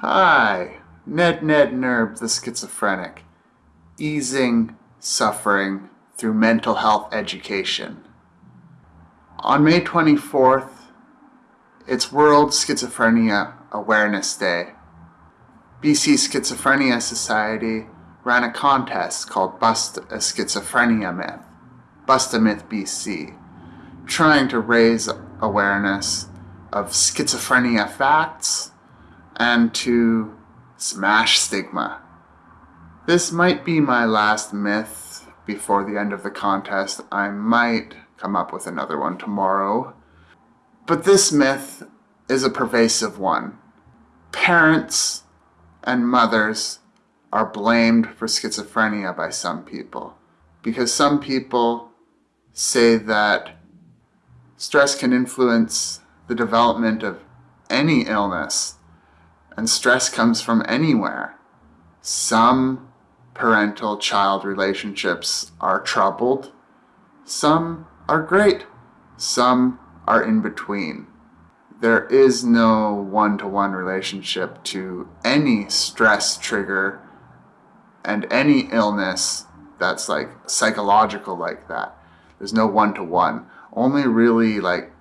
Hi, Ned Ned Nerb the schizophrenic, easing suffering through mental health education. On May 24th, it's World Schizophrenia Awareness Day. BC Schizophrenia Society ran a contest called Bust a Schizophrenia Myth, Bust a Myth BC, trying to raise awareness of schizophrenia facts and to smash stigma. This might be my last myth before the end of the contest. I might come up with another one tomorrow. But this myth is a pervasive one. Parents and mothers are blamed for schizophrenia by some people because some people say that stress can influence the development of any illness and stress comes from anywhere. Some parental-child relationships are troubled. Some are great. Some are in between. There is no one-to-one -one relationship to any stress trigger and any illness that's like psychological like that. There's no one-to-one. -one. Only really like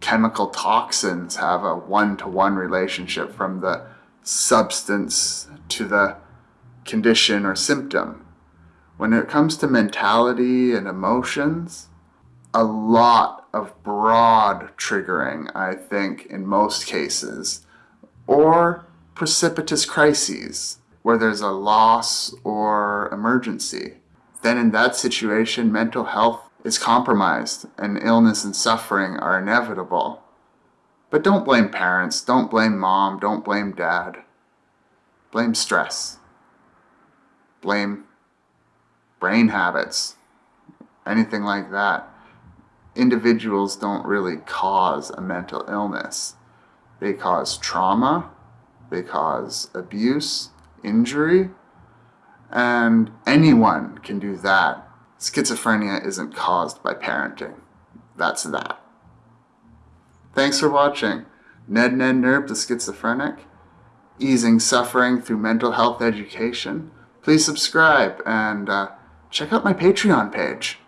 chemical toxins have a one-to-one -one relationship from the substance to the condition or symptom. When it comes to mentality and emotions, a lot of broad triggering, I think, in most cases, or precipitous crises where there's a loss or emergency. Then in that situation, mental health is compromised and illness and suffering are inevitable. But don't blame parents, don't blame mom, don't blame dad. Blame stress. Blame brain habits, anything like that. Individuals don't really cause a mental illness. They cause trauma, they cause abuse, injury, and anyone can do that. Schizophrenia isn't caused by parenting. That's that. Thanks for watching. Ned Ned Nerb the Schizophrenic, easing suffering through mental health education. Please subscribe and uh, check out my Patreon page.